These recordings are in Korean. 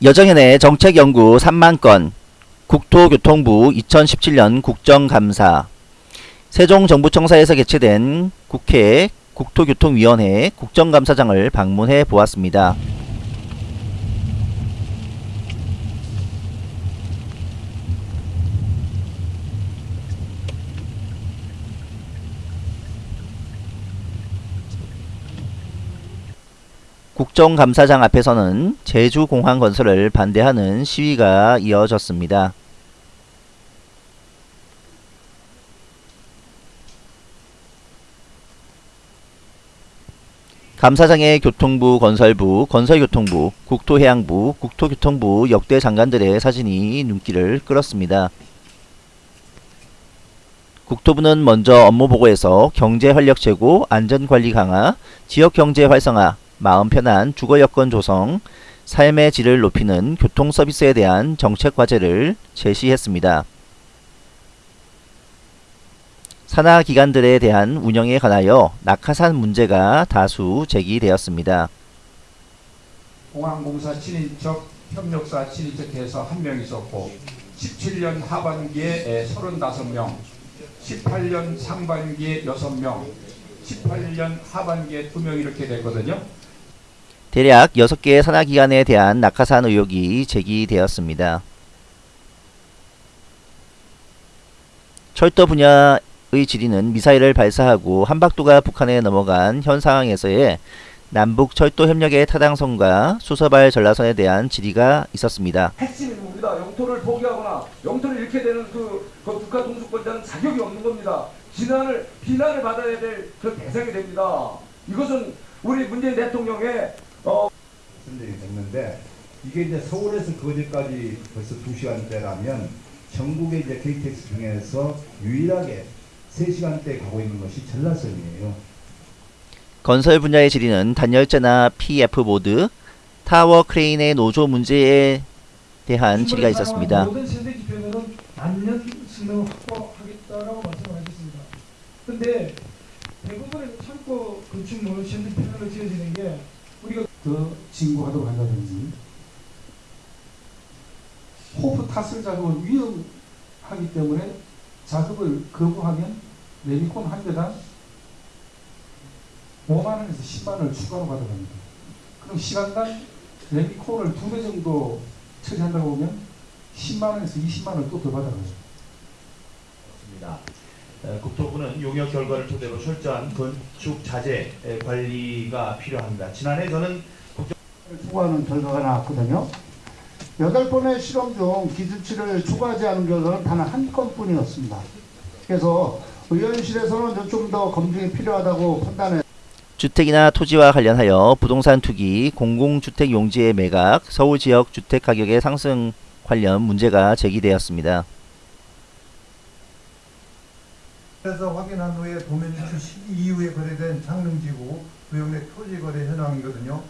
여정연의 정책연구 3만건 국토교통부 2017년 국정감사 세종정부청사에서 개최된 국회 국토교통위원회 국정감사장을 방문해 보았습니다. 국정감사장 앞에서는 제주공항 건설을 반대하는 시위가 이어졌습니다. 감사장에 교통부, 건설부, 건설교통부, 국토해양부, 국토교통부 역대 장관들의 사진이 눈길을 끌었습니다. 국토부는 먼저 업무 보고에서 경제 활력 제고, 안전관리 강화, 지역 경제 활성화, 마음 편한 주거 여건 조성, 삶의 질을 높이는 교통 서비스에 대한 정책 과제를 제시했습니다. 산하 기관들에 대한 운영에 관하여 낙하산 문제가 다수 제기되었습니다. 공항공사 친인척, 협력사 친인척해서 한 명 있었고 17년 하반기에 35명, 18년 상반기에 6명, 18년 하반기에 2명 이렇게 됐거든요. 대략 6개의 산하기관에 대한 낙하산 의혹이 제기되었습니다. 철도 분야의 질의는 미사일을 발사하고 한박도가 북한에 넘어간 현 상황에서의 남북 철도 협력의 타당성과 수서발 전라선에 대한 질의가 있었습니다. 핵심이 뭡니다. 영토를 포기하거나 영토를 잃게 되는 그, 그 국가 동주권자는 자격이 없는 겁니다. 비난을 비난을 받아야 될 그 대상이 됩니다. 이것은 우리 문재인 대통령의 됐는데 이게 이제 서울에서 거제까지 벌써 2시간대라면 전국의 이제 KTX 중에서 유일하게 3시간대 가고 있는 것이 전라선이에요. 건설 분야의 질의는 단열재나 PF 보드, 타워 크레인의 노조 문제에 대한 질의가 있었습니다. 모든 세대 기준에는 단년 승능을 확보하겠다라고 말씀을 하셨습니다. 근데 대부분의 창고 건축물 현대 패널로 지어지는 게 우리가 더 진구하도록 한다든지 호프 타슬 작업은 위험하기 때문에 작업을 거부하면 레미콘 한 대당 5만원에서 10만원을 추가로 받아갑니다. 그럼 시간당 레미콘을 두 배 정도 처리한다고 보면 10만원에서 20만원을 또 더 받아가죠. 있습니다. 에, 국토부는 용역 결과를 토대로 철저한 건축 자재 에, 관리가 필요합니다. 지난해 저는 추구하는 결과가 나왔거든요. 여덟 번의 실험 중 기준치를 추구하지 않은 결과는 단 한 건뿐이었습니다. 그래서 의원실에서는 좀 더 검증이 필요하다고 판단해 주택이나 토지와 관련하여 부동산 투기, 공공주택 용지의 매각, 서울 지역 주택 가격의 상승 관련 문제가 제기되었습니다. 그래서 확인한 후에 도면 유출 시기 이후에 거래된 창릉지구 구역 내 토지 거래 현황이거든요.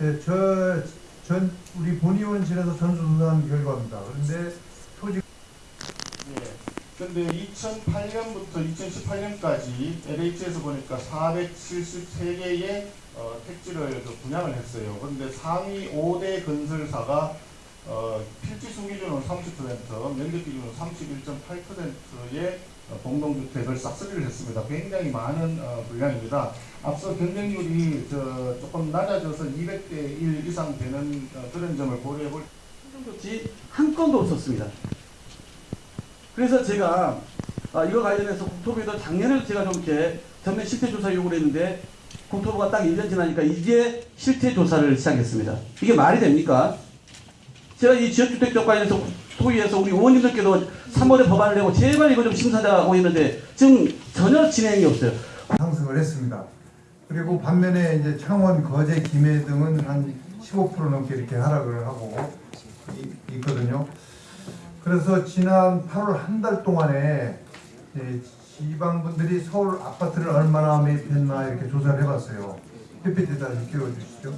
예, 저, 전 우리 본의원실에서 전수조사한 결과입니다. 그런데 토지 근데 2008년부터 2018년까지 LH에서 보니까 473개의 어, 택지를 그 분양을 했어요. 그런데 상위 5대 건설사가 어, 필지 수 기준은 30%, 면적 기준은 31.8%의 어, 공동주택을 싹쓸이를 했습니다. 굉장히 많은 어, 분량입니다. 앞서 경쟁률이 저 조금 낮아져서 200대 1 이상 되는 어, 그런 점을 고려해 볼 조치 한 건도 없었습니다. 그래서 제가 아, 이거 관련해서 국토부에도 작년에 제가 좀 이렇게 전면 실태 조사 요구를 했는데 국토부가 딱 1년 지나니까 이제 실태 조사를 시작했습니다. 이게 말이 됩니까? 제가 이 지역주택적 관련해서 토의에서 우리 의원님들께도 3월에 법안을 내고 제발 이거 좀 심사하고 있는데 지금 전혀 진행이 없어요. 상승을 했습니다. 그리고 반면에 이제 창원, 거제, 김해 등은 한 15% 넘게 이렇게 하락을 하고 이- 있거든요. 그래서 지난 8월 한 달 동안에 예, 지방분들이 서울 아파트를 얼마나 매입했나 이렇게 조사를 해봤어요. PPT 다시 끼워주시죠.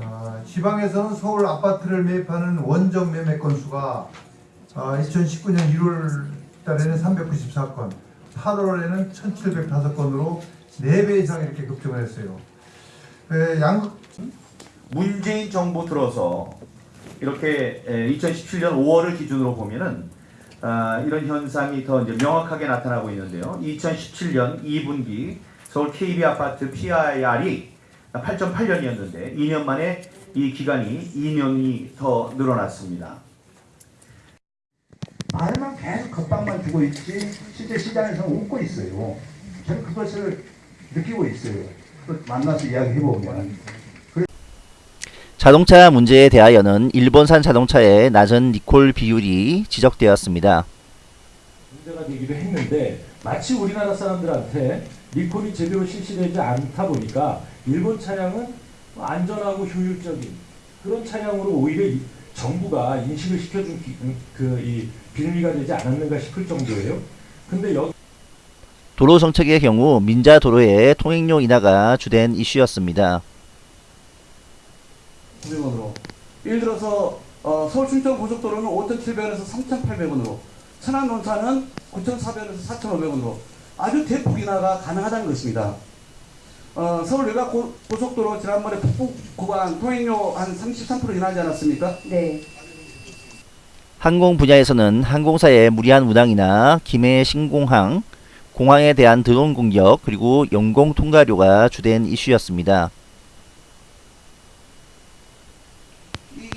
아, 지방에서는 서울 아파트를 매입하는 원정 매매 건수가 아, 2019년 1월 달에는 394건, 8월에는 1,705건으로 4배 이상 이렇게 급증을 했어요. 에, 양극 문재인 정부 들어서 이렇게 2017년 5월을 기준으로 보면은 아, 이런 현상이 더 이제 명확하게 나타나고 있는데요. 2017년 2분기 서울 KB 아파트 PIR이 8.8년이었는데 2년 만에 이 기간이 2년이 더 늘어났습니다. 말만 계속 겁박만 주고 있지 실제 시장에서는 웃고 있어요. 저는 그것을 느끼고 있어요. 그 만나서 이야기해보면. 자동차 문제에 대하여는 일본산 자동차의 낮은 리콜 비율이 지적되었습니다. 문제가 되기도 했는데 마치 우리나라 사람들한테 리콜이 제대로 실시되지 않다 보니까 일본 차량은 안전하고 효율적인 그런 차량으로 오히려 이- 정부가 인식을 시켜준 그 이 빌미가 되지 않았는가 싶을 정도예요. 근데 여기 도로 정책의 경우 민자 도로의 통행료 인하가 주된 이슈였습니다. 900원으로. 예를 들어서 어, 서울 충청 고속도로는 5,700원에서 3,800원으로, 천안 논산은 9,400원에서 4,500원으로 아주 대폭 인하가 가능하다는 것입니다. 어, 서울 외곽 고, 고속도로 지난번에 북부 구간 통행료 한 33% 인하하지 않았습니까? 네. 항공 분야에서는 항공사의 무리한 운항이나 기내 신공항, 공항에 대한 드론 공격 그리고 영공 통과료가 주된 이슈였습니다. 이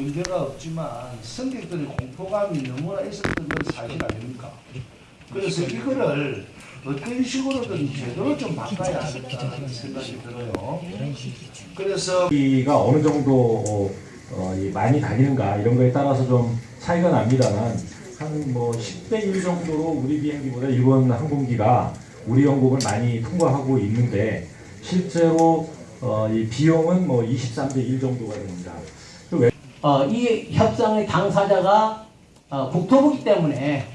문제가 없지만 승객들의 공포감이 너무나 있었던 건 사실 아닙니까? 그래서 이거를 어떤 식으로든 제대로 좀 바꿔야 하겠다는 생각이 들어요. 그래서 기가 어느 정도 어, 어, 이 많이 다니는가 이런 거에 따라서 좀 차이가 납니다만 한 뭐 10대 1 정도로 우리 비행기보다 일본 항공기가 우리 영국을 많이 통과하고 있는데 실제로 어, 이 비용은 뭐 23대 1 정도가 됩니다. 그 외- 어, 이 협상의 당사자가 어, 국토부기 때문에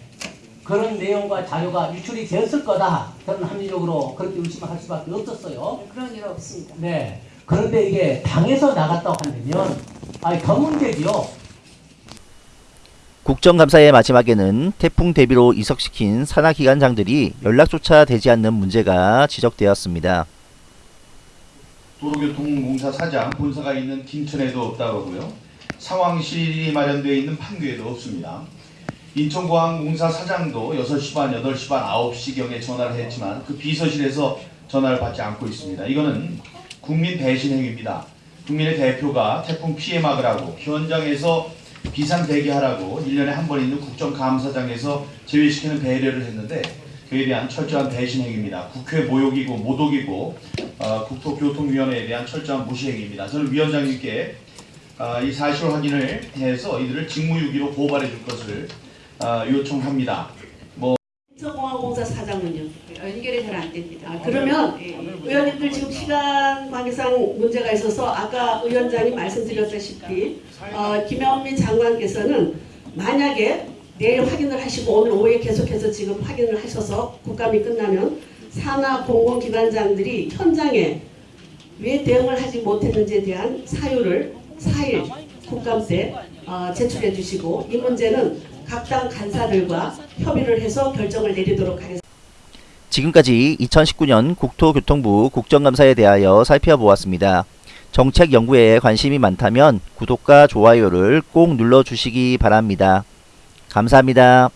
그런 내용과 자료가 유출이 되었을 거다. 저는 합리적으로 그렇게 의심할 수밖에 없었어요. 그런 일 없습니다. 네. 그런데 이게 당에서 나갔다고 한다면 아니 더 문제지요. 국정감사의 마지막에는 태풍 대비로 이석시킨 산하기관장들이 연락조차 되지 않는 문제가 지적되었습니다. 도로교통공사 사장 본사가 있는 김천에도 없다고 하고요. 상황실이 마련되어 있는 판교에도 없습니다. 인천공항공사 사장도 6시 반, 8시 반, 9시경에 전화를 했지만 그 비서실에서 전화를 받지 않고 있습니다. 이거는 국민 배신 행위입니다. 국민의 대표가 태풍 피해 막으라고 현장에서 비상 대기하라고 1년에 한 번 있는 국정감사장에서 제외시키는 배려를 했는데 그에 대한 철저한 배신 행위입니다. 국회 모욕이고 모독이고 어, 국토교통위원회에 대한 철저한 무시 행위입니다. 저는 위원장님께 어, 이 사실 확인을 해서 이들을 직무유기로 고발해 줄 것을 어, 요청합니다. 뭐 인천공항공사 사장은요 연결이 잘 안 됩니다. 아, 그러면 의원님들 지금 시간 관계상 문제가 있어서 아까 위원장이 말씀드렸다시피 어, 김현미 장관께서는 만약에 내일 확인을 하시고 오늘 오후에 계속해서 지금 확인을 하셔서 국감이 끝나면 산하 공공기관장들이 현장에 왜 대응을 하지 못했는지에 대한 사유를 4일 국감 때 어, 제출해 주시고 이 문제는 각 당 간사들과 협의를 해서 결정을 내리도록 하겠습니다. 지금까지 2019년 국토교통부 국정감사에 대하여 살펴보았습니다. 정책 연구에 관심이 많다면 구독과 좋아요를 꼭 눌러주시기 바랍니다. 감사합니다.